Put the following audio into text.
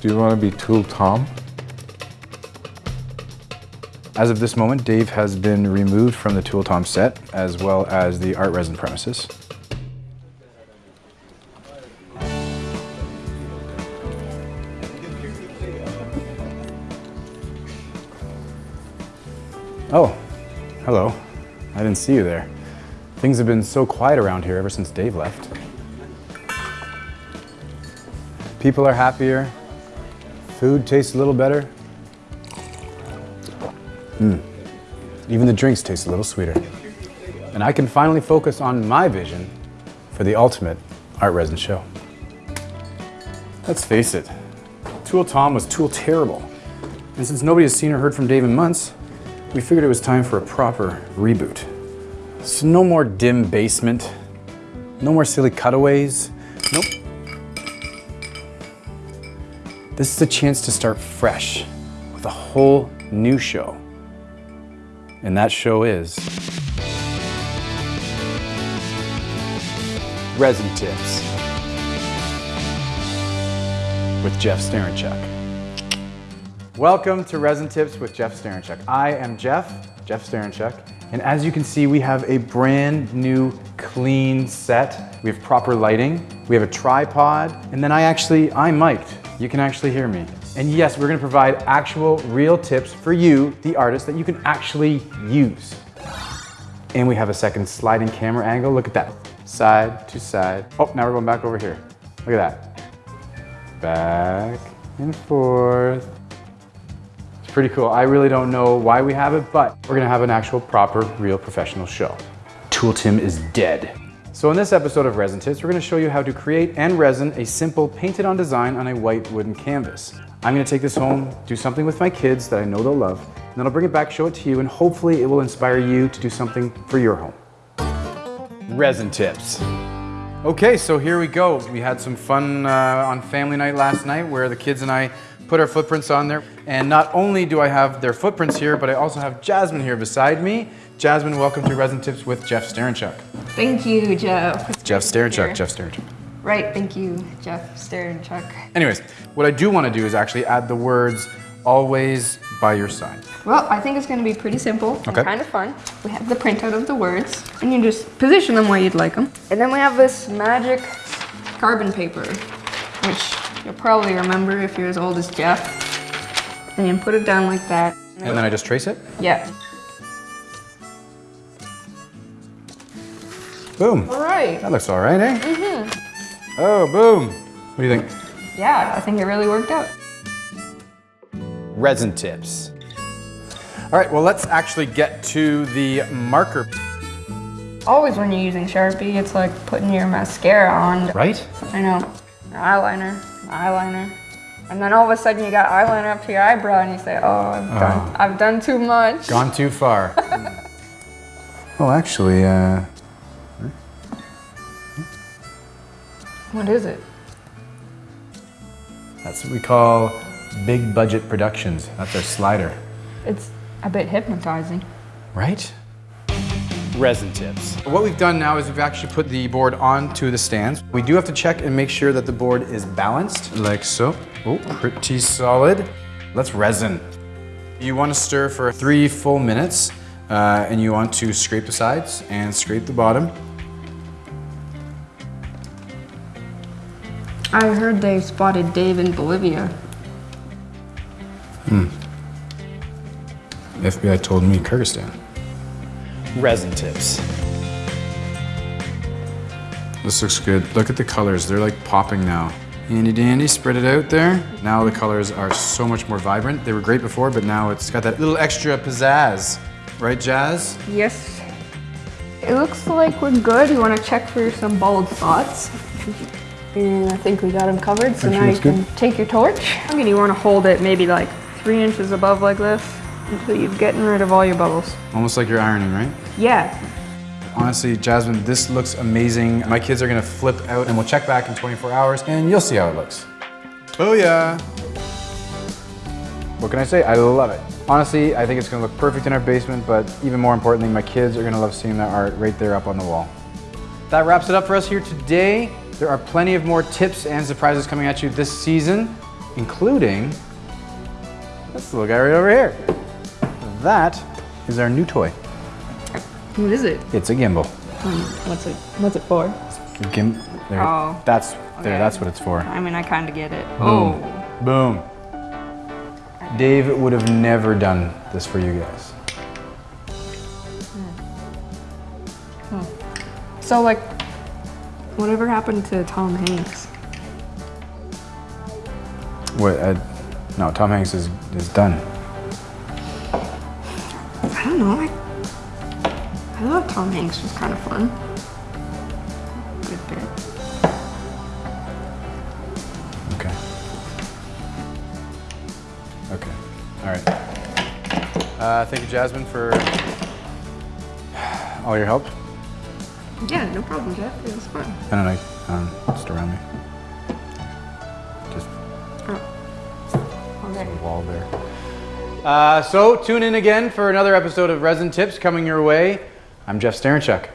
Do you want to be Tool Tom? As of this moment, Dave has been removed from the Tool Tom set, as well as the ArtResin premises. Oh, hello. I didn't see you there. Things have been so quiet around here ever since Dave left. People are happier. Food tastes a little better. Mm. Even the drinks taste a little sweeter. And I can finally focus on my vision for the ultimate ArtResin show. Let's face it, Tool Tom was tool terrible. And since nobody has seen or heard from Dave in months, we figured it was time for a proper reboot. So no more dim basement, no more silly cutaways, nope. This is a chance to start fresh with a whole new show. And that show is Resin Tips with Jeff Starenchuk. Welcome to Resin Tips with Jeff Starenchuk. I am Jeff, Jeff Starenchuk, and as you can see, we have a brand new clean set. We have proper lighting, we have a tripod, and then I actually, I'm mic'd. You can actually hear me. And yes, we're gonna provide actual real tips for you, the artist, that you can actually use. And we have a second sliding camera angle. Look at that, side to side. Oh, now we're going back over here. Look at that. Back and forth. It's pretty cool. I really don't know why we have it, but we're gonna have an actual proper, real professional show. Tool Tim is dead. So in this episode of Resin Tips, we're gonna show you how to create and resin a simple painted on design on a white wooden canvas. I'm gonna take this home, do something with my kids that I know they'll love, and then I'll bring it back, show it to you, and hopefully it will inspire you to do something for your home. Resin Tips. Okay, so here we go. We had some fun uh, on family night last night where the kids and I put our footprints on there. And not only do I have their footprints here, but I also have Jasmine here beside me. Jasmine, welcome to Resin Tips with Jeff Starenchuk. Thank you, Jeff. Jeff great to be Starenchuk, here. Jeff Starenchuk. Right, thank you, Jeff Starenchuk. Anyways, what I do want to do is actually add the words always by your side. Well, I think it's going to be pretty simple Okay. and kind of fun. We have the printout of the words, and you just position them where you'd like them. And then we have this magic carbon paper, which you'll probably remember if you're as old as Jeff. And you put it down like that. And then I just trace it. Yeah. Boom. All right. That looks all right, eh? Mm-hmm. Oh, boom. What do you think? Yeah, I think it really worked out. Resin tips. All right, well, let's actually get to the marker, Always when you're using Sharpie, it's like putting your mascara on. right? I know. Eyeliner, eyeliner. And then all of a sudden you got eyeliner up to your eyebrow and you say, oh, I've done, I've done too much. Gone too far. well, actually, uh, What is it? that's what we call big budget productions. That's our slider. It's a bit hypnotizing. Right? Resin tips. What we've done now is we've actually put the board onto the stands. We do have to check and make sure that the board is balanced, like so. Oh, pretty solid. Let's resin. You want to stir for three full minutes, uh, and you want to scrape the sides and scrape the bottom. I heard they spotted Dave in Bolivia. Hmm. FBI told me Kyrgyzstan. Resin tips. This looks good. Look at the colors. They're like popping now. Handy dandy, spread it out there. Now the colors are so much more vibrant. They were great before, but now it's got that little extra pizzazz. Right, Jazz? Yes. It looks like we're good. You want to check for some bald spots. And I think we got them covered, so Actually, now you that's good. can take your torch. I And you want to hold it maybe like three inches above like this until you're getting rid of all your bubbles. Almost like you're ironing, right? Yeah, Honestly, Jasmine, this looks amazing. My kids are gonna flip out and we'll check back in 24 hours and you'll see how it looks. Oh yeah. What can I say? I love it. Honestly, I think it's gonna look perfect in our basement, but even more importantly, my kids are gonna love seeing that art right there up on the wall. That wraps it up for us here today. There are plenty of more tips and surprises coming at you this season, including this little guy right over here. That is our new toy. What is it? It's a gimbal. Um, what's it? What's it for? Gim- there, Oh, that's there. okay. That's what it's for. I mean, I kind of get it. Boom. Oh, Boom. Dave would have never done this for you guys. so like, whatever happened to Tom Hanks? What? Uh, no, Tom Hanks is is done. I don't know. I, I thought Tom Hanks was kind of fun. Good bit. Okay. Okay. All right. Uh, thank you, Jasmine, for all your help. Yeah, no problem, Jeff. It was fun. I don't know, um, just around me. Just Oh. Okay. a wall there. Uh, so tune in again for another episode of Resin Tips coming your way. I'm Jeff Starenchuk.